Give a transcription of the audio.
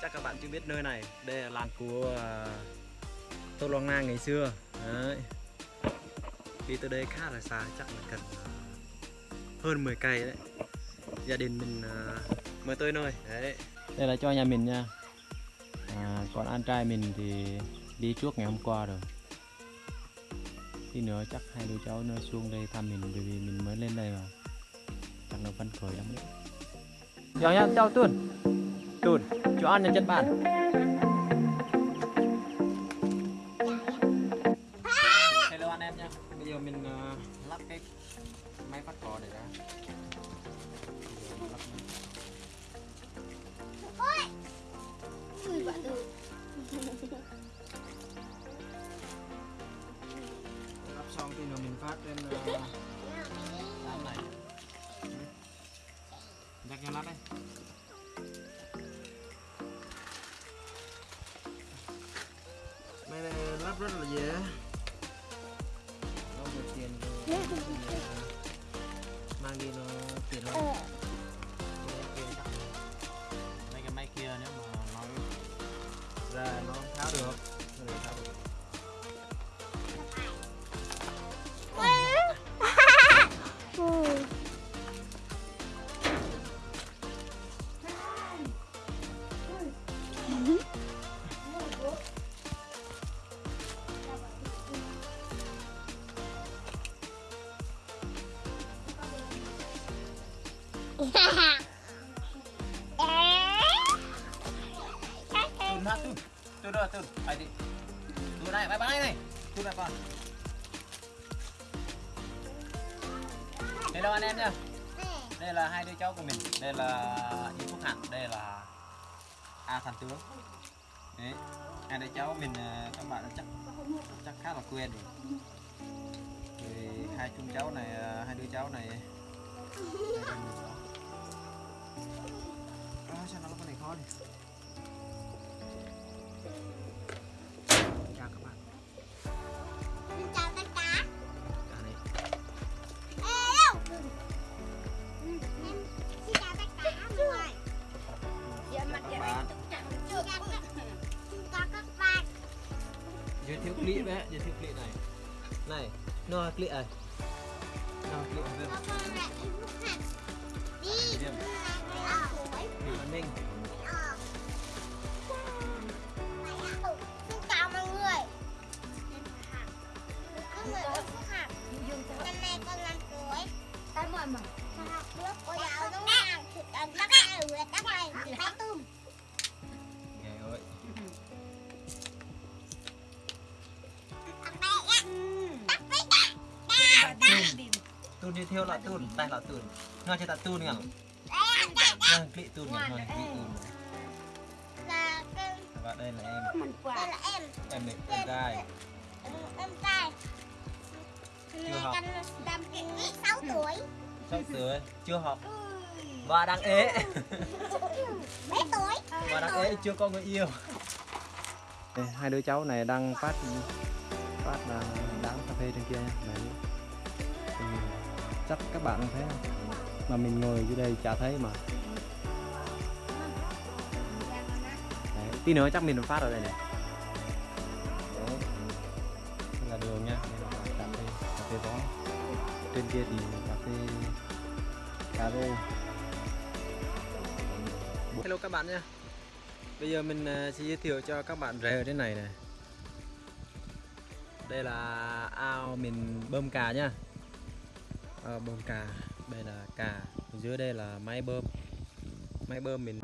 chắc các bạn chưa biết nơi này. Đây là làn của uh, Tô loang Nang ngày xưa. Đấy. Đi tới đây khá là xa chắc là cần ờ, hơn 10 cây đấy. Gia đình mình uh, mới tới nơi. Đấy. Đây là cho nhà mình nha. À, còn anh trai mình thì đi trước ngày hôm qua rồi. Tí nữa chắc hai đứa cháu nó xuống đây thăm mình bởi vì mình mới lên đây mà. Chắc nó phấn khởi lắm đấy. Chào nha chào tuần Tùn, cho ăn nhân chất bạn hello anh em nha bây giờ mình uh, lắp cái máy phát cò để ra lắp. Ui, bạn ơi. lắp xong thì nữa mình phát lên uh, đám này nhắc cho lắp đây máy này lắp rất là dễ. Có một tiền rồi mang đi nó tiền lắm mấy cái máy kia nếu mà nó ra nó tháo được. Tun ha tun. Tun dah tun. đi, Tun này, bye-bye này. Tun naik con. Hello anh em nha. Đây là hai đứa cháu của mình. Đây là Yến Phúc Hạnh, đây là A Thành Tướng. Đấy. Hai đứa cháu mình ờ, các bạn chắc chắc khá là quen rồi. Thì hai chung cháu này ờ, hai đứa cháu này À, sao nó có cái này khó đi. chào các bạn Xin chào tất cả. cả này Hello. Xin chào tất cả mọi người. chào chào Xin chào các bạn. giới thiệu clip đấy giới thiệu clip này này nó clip này nó clip này Con người ở Phúc Hạc. Năm nay con năm tuổi. Cái mà mà. Con học cô giáo đúng không? Thì con tắt hai người tắt này. Hai tùm. Ghê ơi. Tun giới thiệu là Tun đây là ta nhỉ Tắt, tắt, tắt. ngon clip Tun nhỉ ngon clip Tun Là con- và đây là em đây là em. em này em trai em trai. Chưa học. Con năm sáu tuổi. sắp sửa chưa học. Và đang ế. Mấy tuổi? và đang ế chưa có người yêu. Đây, hai đứa cháu này đang phát phát là đám cà phê trên kia đấy chắc các bạn không thấy không? Mà mình ngồi dưới đây chả thấy mà. Đấy, tí nữa chắc mình phát ở đây này. Đấy. Đây là đường nha cà phê trên kia thì cà phê cà rô hello các bạn nha bây giờ mình à, sẽ giới thiệu cho các bạn rể ở trên này này. Đây là ao mình bơm cà nha à, bơm cà. Đây là cà. Dưới đây là máy bơm. Máy bơm mình